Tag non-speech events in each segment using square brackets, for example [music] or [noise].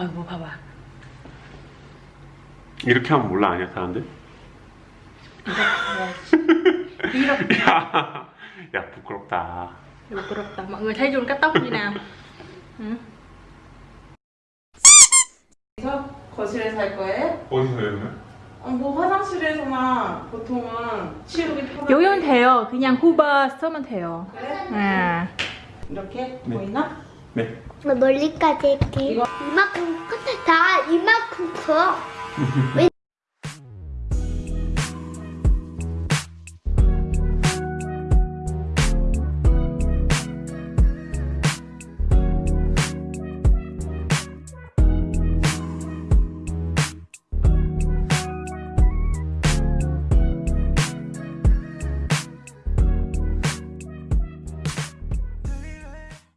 아이고 봐봐 이렇게 하면 몰라 아니야 사람들? 이렇게 [laughs] 야, 야 부끄럽다 부끄럽다 mọi người thấy Jun cắt tóc như nào ừ. 그래서 거실에서 할 거예요? 어디서 해요? 어, 뭐 화장실에서나 보통은 치우기 편하게 여기면 돼요 그냥 후바 쓰면 돼요 그래? 아. 이렇게 네. 보이나? 네나 멀리까지 할게. 이거- 이만큼 커. 다 이만큼 커. [laughs]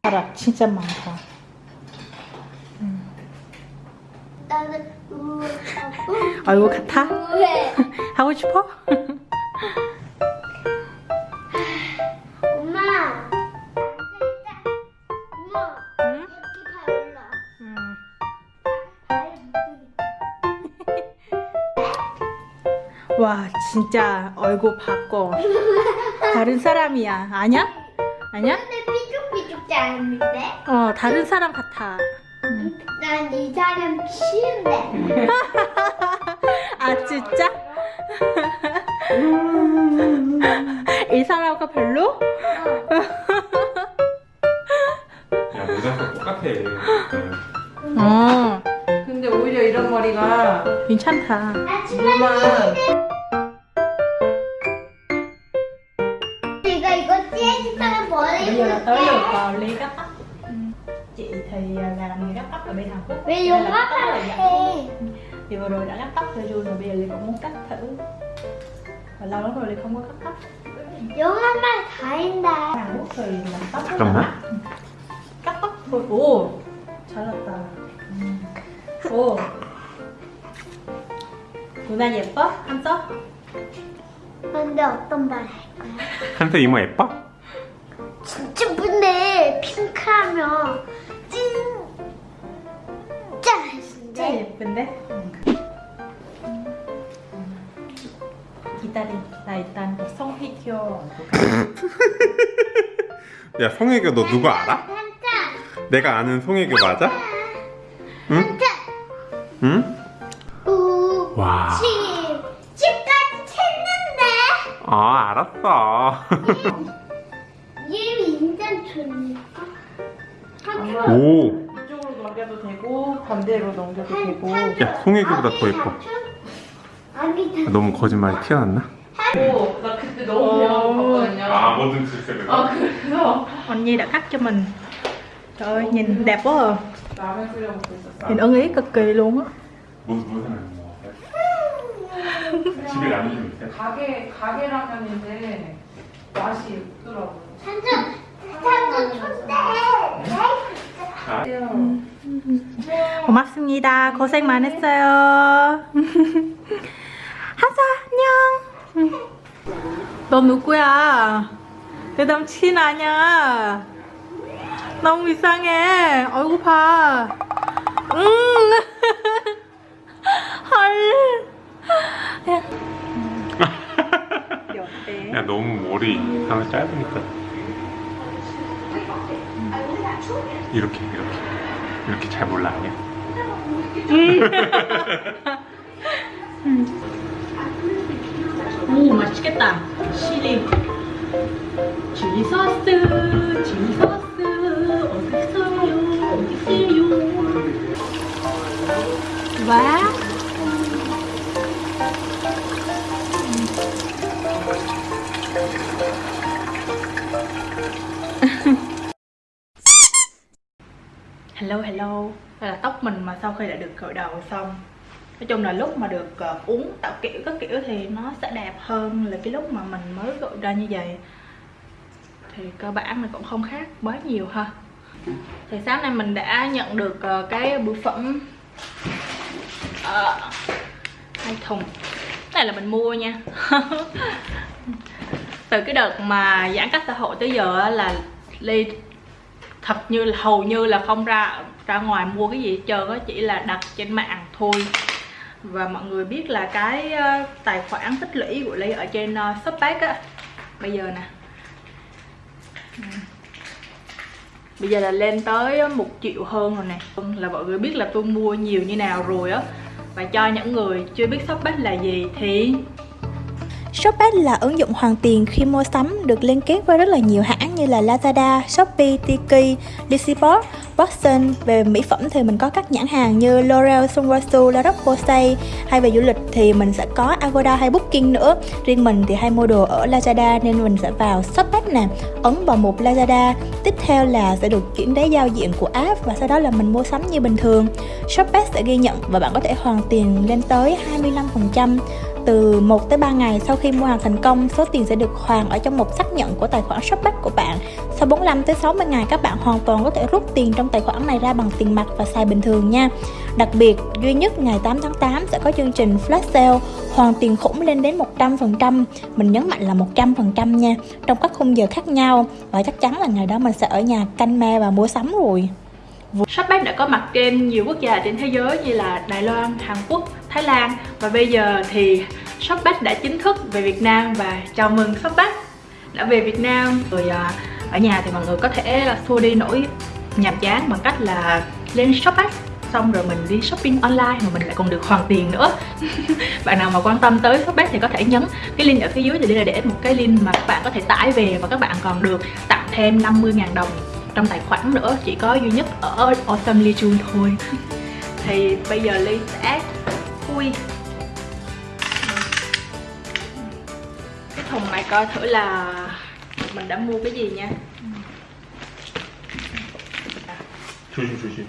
왜? 바람 진짜 많다 나는 우와. 아이고 같아? 왜? [laughs] 하고 싶어? 엄마. 엄마. 응? 음. [laughs] 와 진짜 얼굴 바꿔 다른 사람이야 아니야? 아니 삐죽삐죽 잘하는데? 어 다른 사람 같아 난이 사람 싫은데. [laughs] 아 진짜? [laughs] 이 사람과 별로? 야 모자가 똑같아 어 근데 오히려 이런 머리가 괜찮다 물만 vào ly cắt tóc chị thì làm người cắt tóc ở bên Hàn Quốc 왜 Nên 이거 là cắt tóc là vậy. 해? thì vừa rồi đã cắt tóc cho Jun rồi bây giờ Ly cũng muốn cắt thử và lâu lắm rồi Ly không có cắt tóc 영화만 다 한다. Hàn Quốc thì làm tóc rất là 잠깐만. mắc. cắt tóc thôi 오 잘났다 오 누나 예뻐? 한서? 근데 어떤 말 할 거야? 한테 이모 예뻐? 핑크하면 진짜 진짜 예쁜데? 예쁜데? 기다려 나 일단 성희교 [laughs] 야 송혜교 너 누구 알아? 내가 아는 송혜교 맞아? 응? 응? 우 와. 십 십까지 챘는데 아 알았어 [laughs] 오. 이쪽으로 넘겨도 되고 반대로 넘겨도 되고. 야 송혜교보다 더 예뻐. 다 너무 거짓말이 튀어났나? 오, 나 그때 너무 배워봤거든요. 뭐든 질색을 아 그래서? 언니 đã cắt cho mình trời ơi nhìn đẹp quá à. 라면 끓여 먹고 있었어. Nhìn ưng ý cực kỳ luôn á. 무슨 무슨 뭐 집에 라면 좀 있어요? 가게 가게 라면인데 맛이 없더라고 한자 한자 촌대. 아, 고맙습니다. 고생 많았어요. [laughs] 하자 안녕. 너 누구야? 내 남친 아니야. 너무 이상해. 얼굴 봐. 응. [laughs] 헐. [laughs] 야. 너무 머리 하면 짧으니까 이렇게 이렇게. 이렇게 잘 몰라 아니야? [laughs] 오 맛있겠다. 시리. 칠리 소스 칠리 소스. 어딨어요? 어딨어요? 와 hello hello. Đây là tóc mình mà sau khi đã được cội đầu xong. Nói chung là lúc mà được uh, uống tạo kiểu các kiểu thì nó sẽ đẹp hơn là cái lúc mà mình mới gội ra như vậy. Thì cơ bản là cũng không khác quá nhiều ha. Thì sáng nay mình đã nhận được uh, cái bưu phẩm uh, hai thùng. Này là mình mua nha. [laughs] Từ cái đợt mà giãn cách xã hội tới giờ là ly thật như là hầu như là không ra ra ngoài mua cái gì hết trơn chỉ là đặt trên mạng thôi. Và mọi người biết là cái ờ, tài khoản tích lũy của ly ở trên uh, shopback á. Bây giờ nè. Ừ. Bây giờ là lên tới một triệu hơn rồi nè. Vâng, là mọi người biết là tôi mua nhiều như nào rồi á. Và cho những người chưa biết shopback là gì thì Shopback là ứng dụng hoàn tiền khi mua sắm được liên kết với rất là nhiều hãng như là Lazada, Shopee, Tiki, Liziport, Watson. Về mỹ phẩm thì mình có các nhãn hàng như L'Oreal, Sunwasu, La Roche-Posay hay về du lịch thì mình sẽ có Agoda hay Booking nữa. Riêng mình thì hay mua đồ ở Lazada nên mình sẽ vào Shopback nè, ấn vào mục Lazada. Tiếp theo là sẽ được chuyển đến giao diện của app và sau đó là mình mua sắm như bình thường. Shopback sẽ ghi nhận và bạn có thể hoàn tiền lên tới 25% từ 1 tới 3 ngày sau khi mua hàng thành công, số tiền sẽ được hoàn ở trong một xác nhận của tài khoản Shopback của bạn. Sau 45 tới 60 ngày các bạn hoàn toàn có thể rút tiền trong tài khoản này ra bằng tiền mặt và xài bình thường nha. Đặc biệt, duy nhất ngày 8 tháng 8 sẽ có chương trình flash sale hoàn tiền khủng lên đến 100%. Mình nhấn mạnh là 100% nha, trong các khung giờ khác nhau và chắc chắn là ngày đó mình sẽ ở nhà canh me và mua sắm rồi. Shopback đã có mặt trên nhiều quốc gia trên thế giới như là Đài Loan, Hàn Quốc, Thái Lan. Và bây giờ thì Shopback đã chính thức về Việt Nam và chào mừng Shopback đã về Việt Nam. Rồi à, ở nhà thì mọi người có thể xua đi nỗi nhàm chán bằng cách là lên Shopback. Xong rồi mình đi shopping online mà mình lại còn được hoàn tiền nữa. [laughs] Bạn nào mà quan tâm tới shopback thì có thể nhấn cái link ở phía dưới thì đây là để một cái link mà các bạn có thể tải về và các bạn còn được tặng thêm 50.000 đồng trong tài khoản nữa. Chỉ có duy nhất ở Awesome Ly thôi. [laughs] Thì bây giờ Ly sẽ khui cái thùng này coi thử là mình đã mua cái gì nha 조심 조심.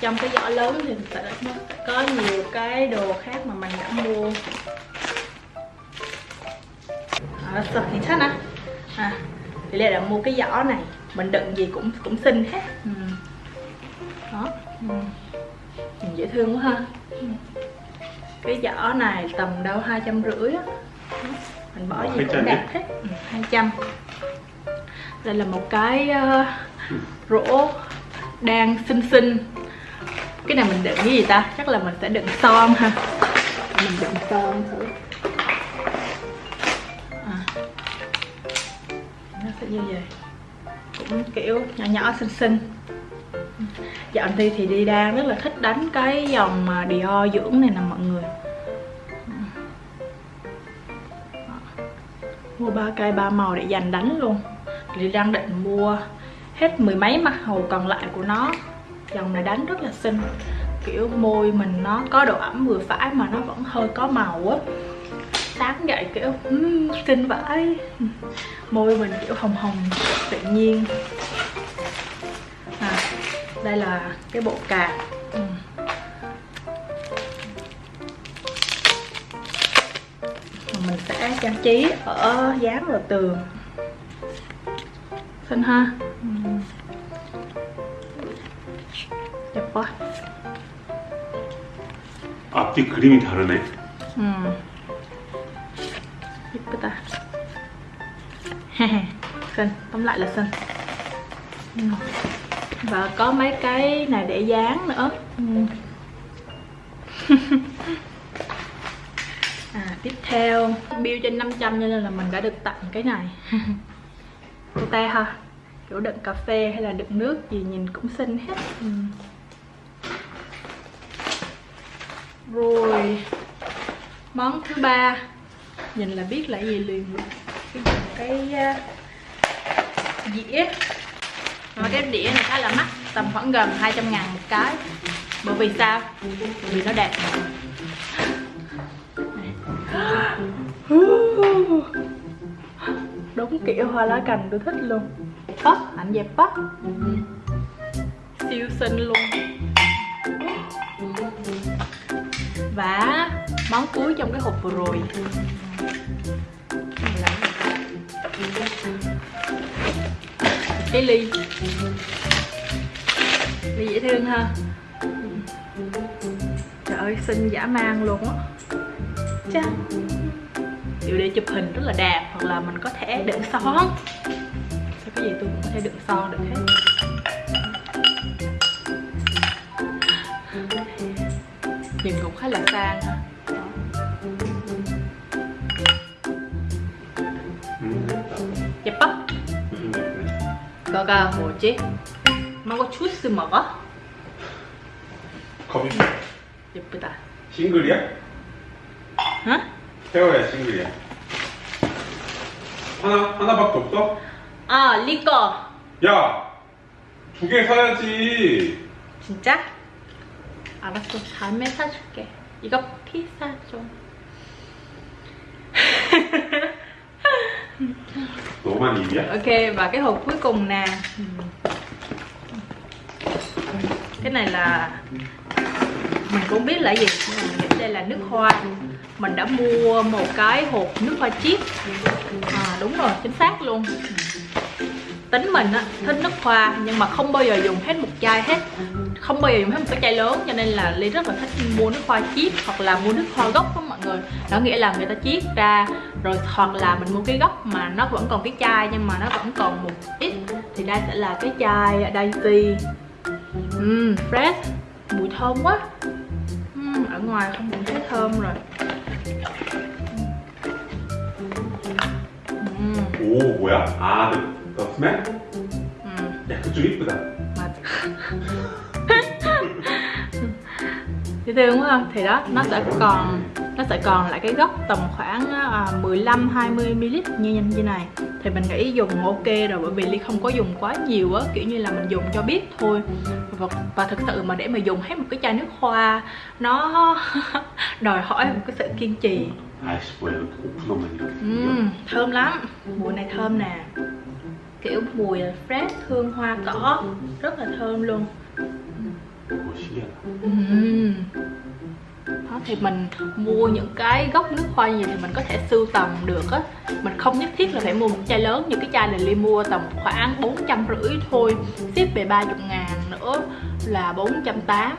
trong cái giỏ lớn thì sẽ có nhiều cái đồ khác mà mình đã mua à, sao thì thích á à thì là đã mua cái giỏ này. Mình đựng gì cũng cũng xinh hết. Ừ. đó. Ừ. Nhìn dễ thương quá ha. Ừ. cái giỏ này tầm đâu? hai trăm rưỡi á. Mình bỏ gì cũng đẹp hết. Ừ, 200 đây là một cái uh, rổ đang xinh xinh. Cái này mình đựng cái gì ta? Chắc là mình sẽ đựng son ha. Mình đựng son thử sẽ như vậy. Cũng kiểu nhỏ nhỏ, xinh xinh. Dạo thì thì đi đang rất là thích đánh cái dòng mà Dior dưỡng này nè mọi người. Mua ba cây, ba màu để dành đánh luôn. Thì đang định mua hết mười mấy mặt hầu còn lại của nó. Dòng này đánh rất là xinh. Kiểu môi mình nó có độ ẩm vừa phải mà nó vẫn hơi có màu á sáng dậy kiểu um, xinh vãi môi mình kiểu hồng hồng tự nhiên à, đây là cái bộ cạp ừ. mình sẽ trang trí ở dán vào tường xinh ha ừ. đẹp quá 앞뒤 그림이 다르네. 음. Xinh, tóm lại là. Ừ. Và có mấy cái này để dán nữa. Ừ. [laughs] à, tiếp theo bill trên 500 cho nên là mình đã được tặng cái này. [laughs] Cute ha. Kiểu đựng cà phê hay là đựng nước gì nhìn cũng xinh hết. Ừ. rồi món thứ ba nhìn là biết là gì liền cái cái dĩa mà cái đĩa này khá là mắc tầm khoảng gần 200 ngàn một cái. Bởi vì sao? Bởi vì nó đẹp. Đúng kiểu hoa lá cành tôi thích luôn. Tóc ảnh dẹp tóc siêu xinh luôn. Và món cuối trong cái hộp vừa rồi cái ly. Ly dễ thương ha. Trời ơi, xinh dã man luôn á. Chà. Kiểu để chụp hình rất là đẹp, hoặc là mình có thể đựng son. Sao cái gì tôi cũng có thể đựng son được hết. Nhìn cũng khá là sang ha. 그거가 뭐지? 망고 주스 먹어? 컵이 예쁘다 싱글이야? 어? 태워야 싱글이야. 하나 하나밖에 없어? 아 리꺼 야, 두 개 사야지. 진짜? 알았어 다음에 사줄게 이거 피자 좀 Tố mà đi Ok và cái hộp cuối cùng nè. Cái này là Mình cũng biết là gì Nhưng đây là nước hoa. Mình đã mua một cái hộp nước hoa chip, à, Đúng rồi chính xác luôn tính mình á thích nước hoa nhưng mà không bao giờ dùng hết một chai hết không bao giờ dùng hết một cái chai lớn cho nên là ly rất là thích mua nước hoa chiết hoặc là mua nước hoa gốc đó mọi người đó nghĩa là người ta chiết ra rồi hoặc là mình mua cái gốc mà nó vẫn còn cái chai nhưng mà nó vẫn còn một ít thì đây sẽ là cái chai Daisy Uhm, fresh mùi thơm quá Uhm, ở ngoài không cũng thấy thơm rồi Uhm, 오, 뭐야? 아, 너, 너 스멜? uhm. 야, 그쪽 이쁘다. mà dễ thương quá không? thì đó nó sẽ còn nó sẽ còn lại cái gốc tầm khoảng à, 15 20 ml như như như này thì mình nghĩ dùng ok rồi bởi vì ly không có dùng quá nhiều á kiểu như là mình dùng cho biết thôi và, và thực sự mà để mà dùng hết một cái chai nước hoa nó [laughs] đòi hỏi một cái sự kiên trì 아이씨, 뭐야, 이렇게 오픈하면 이렇게. Ừm, thơm lắm mùi này thơm nè kiểu mùi fresh hương hoa cỏ ừ. rất là thơm luôn. À? Ừ. Đó, thì mình mua những cái gốc nước hoa gì thì mình có thể sưu tầm được á. Mình không nhất thiết là phải mua một chai lớn như cái chai này ly mua tầm khoảng bốn trăm rưỡi thôi. Ship về ba chục ngàn nữa là bốn trăm tám.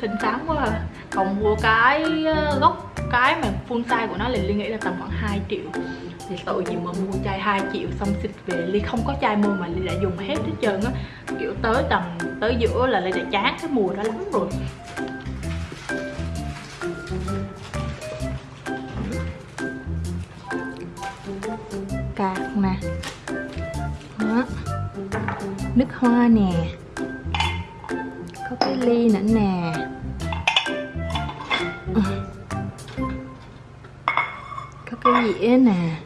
Xinh xắn quá à. còn mua cái ờ, gốc cái mà full size của nó thì ly nghĩ là tầm khoảng 2 triệu thì tội gì mà mua chai 2 triệu xong xịt về. Ly không có chai mua mà ly đã dùng hết hết trơn á. Kiểu tới tầm, tới giữa là ly đã chán cái mùi đó lắm rồi. Cạc nè. Đó. Nước hoa nè. Có cái ly nữa nè. Có cái dĩa nè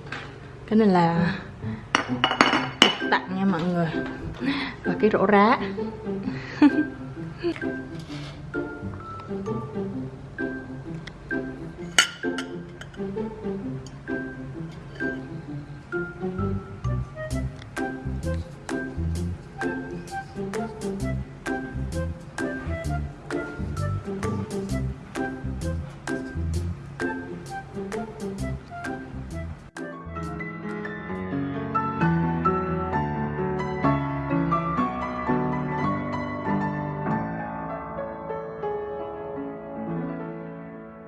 cái này là tặng nha mọi người. Và cái rổ rá. [laughs]